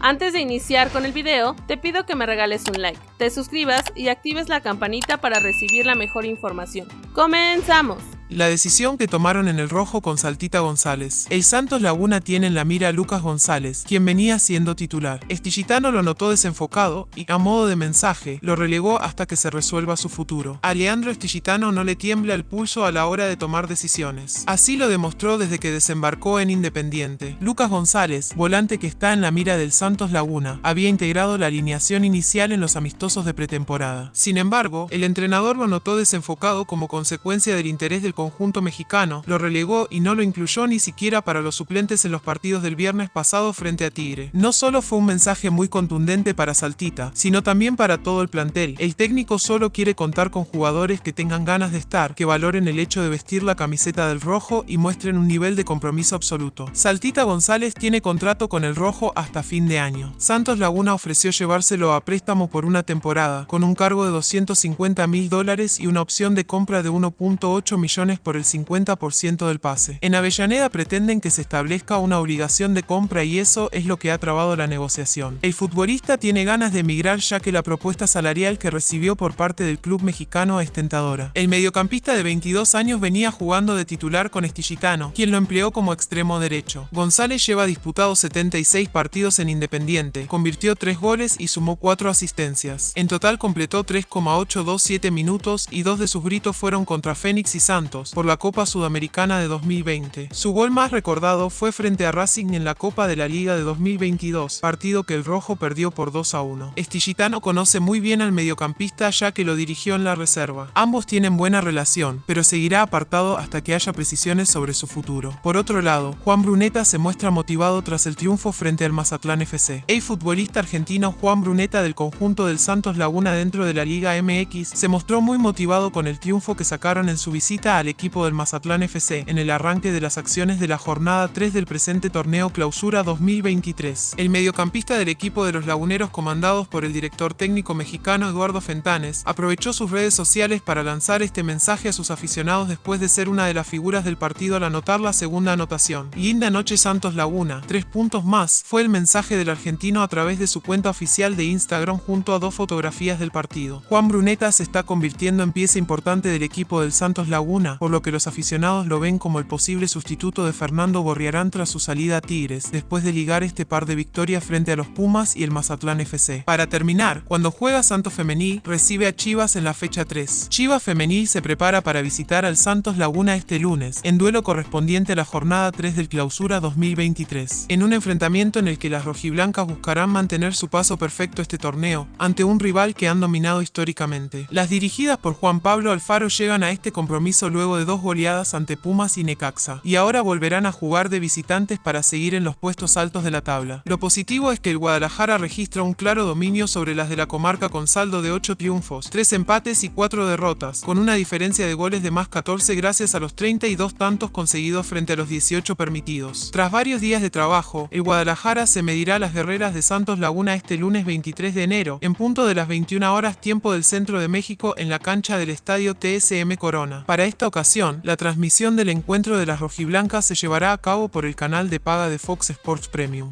Antes de iniciar con el video, te pido que me regales un like, te suscribas y actives la campanita para recibir la mejor información. ¡Comenzamos! La decisión que tomaron en el rojo con Saltita González. El Santos Laguna tiene en la mira a Lucas González, quien venía siendo titular. Estillitano lo notó desenfocado y, a modo de mensaje, lo relegó hasta que se resuelva su futuro. A Leandro no le tiembla el pulso a la hora de tomar decisiones. Así lo demostró desde que desembarcó en Independiente. Lucas González, volante que está en la mira del Santos Laguna, había integrado la alineación inicial en los amistosos de pretemporada. Sin embargo, el entrenador lo notó desenfocado como consecuencia del interés del conjunto mexicano, lo relegó y no lo incluyó ni siquiera para los suplentes en los partidos del viernes pasado frente a Tigre. No solo fue un mensaje muy contundente para Saltita, sino también para todo el plantel. El técnico solo quiere contar con jugadores que tengan ganas de estar, que valoren el hecho de vestir la camiseta del rojo y muestren un nivel de compromiso absoluto. Saltita González tiene contrato con el rojo hasta fin de año. Santos Laguna ofreció llevárselo a préstamo por una temporada, con un cargo de 250 mil dólares y una opción de compra de 1.8 millones por el 50% del pase. En Avellaneda pretenden que se establezca una obligación de compra y eso es lo que ha trabado la negociación. El futbolista tiene ganas de emigrar ya que la propuesta salarial que recibió por parte del club mexicano es tentadora. El mediocampista de 22 años venía jugando de titular con Estillitano, quien lo empleó como extremo derecho. González lleva disputados 76 partidos en Independiente, convirtió 3 goles y sumó 4 asistencias. En total completó 3,827 minutos y dos de sus gritos fueron contra Fénix y Santos por la Copa Sudamericana de 2020. Su gol más recordado fue frente a Racing en la Copa de la Liga de 2022, partido que el rojo perdió por 2 a 1. Estillitano conoce muy bien al mediocampista ya que lo dirigió en la reserva. Ambos tienen buena relación, pero seguirá apartado hasta que haya precisiones sobre su futuro. Por otro lado, Juan Bruneta se muestra motivado tras el triunfo frente al Mazatlán FC. El futbolista argentino Juan Bruneta del conjunto del Santos Laguna dentro de la Liga MX se mostró muy motivado con el triunfo que sacaron en su visita al equipo del Mazatlán FC en el arranque de las acciones de la jornada 3 del presente torneo Clausura 2023. El mediocampista del equipo de los laguneros comandados por el director técnico mexicano Eduardo Fentanes aprovechó sus redes sociales para lanzar este mensaje a sus aficionados después de ser una de las figuras del partido al anotar la segunda anotación. Linda noche Santos Laguna, tres puntos más, fue el mensaje del argentino a través de su cuenta oficial de Instagram junto a dos fotografías del partido. Juan Bruneta se está convirtiendo en pieza importante del equipo del Santos Laguna, por lo que los aficionados lo ven como el posible sustituto de Fernando Borriarán tras su salida a Tigres, después de ligar este par de victorias frente a los Pumas y el Mazatlán FC. Para terminar, cuando juega Santos Femenil, recibe a Chivas en la fecha 3. Chivas Femenil se prepara para visitar al Santos Laguna este lunes, en duelo correspondiente a la jornada 3 del Clausura 2023, en un enfrentamiento en el que las rojiblancas buscarán mantener su paso perfecto este torneo, ante un rival que han dominado históricamente. Las dirigidas por Juan Pablo Alfaro llegan a este compromiso de dos goleadas ante Pumas y Necaxa, y ahora volverán a jugar de visitantes para seguir en los puestos altos de la tabla. Lo positivo es que el Guadalajara registra un claro dominio sobre las de la comarca con saldo de 8 triunfos, 3 empates y 4 derrotas, con una diferencia de goles de más 14 gracias a los 32 tantos conseguidos frente a los 18 permitidos. Tras varios días de trabajo, el Guadalajara se medirá a las guerreras de Santos Laguna este lunes 23 de enero, en punto de las 21 horas tiempo del centro de México en la cancha del estadio TSM Corona. Para esta ocasión, la transmisión del encuentro de las rojiblancas se llevará a cabo por el canal de paga de Fox Sports Premium.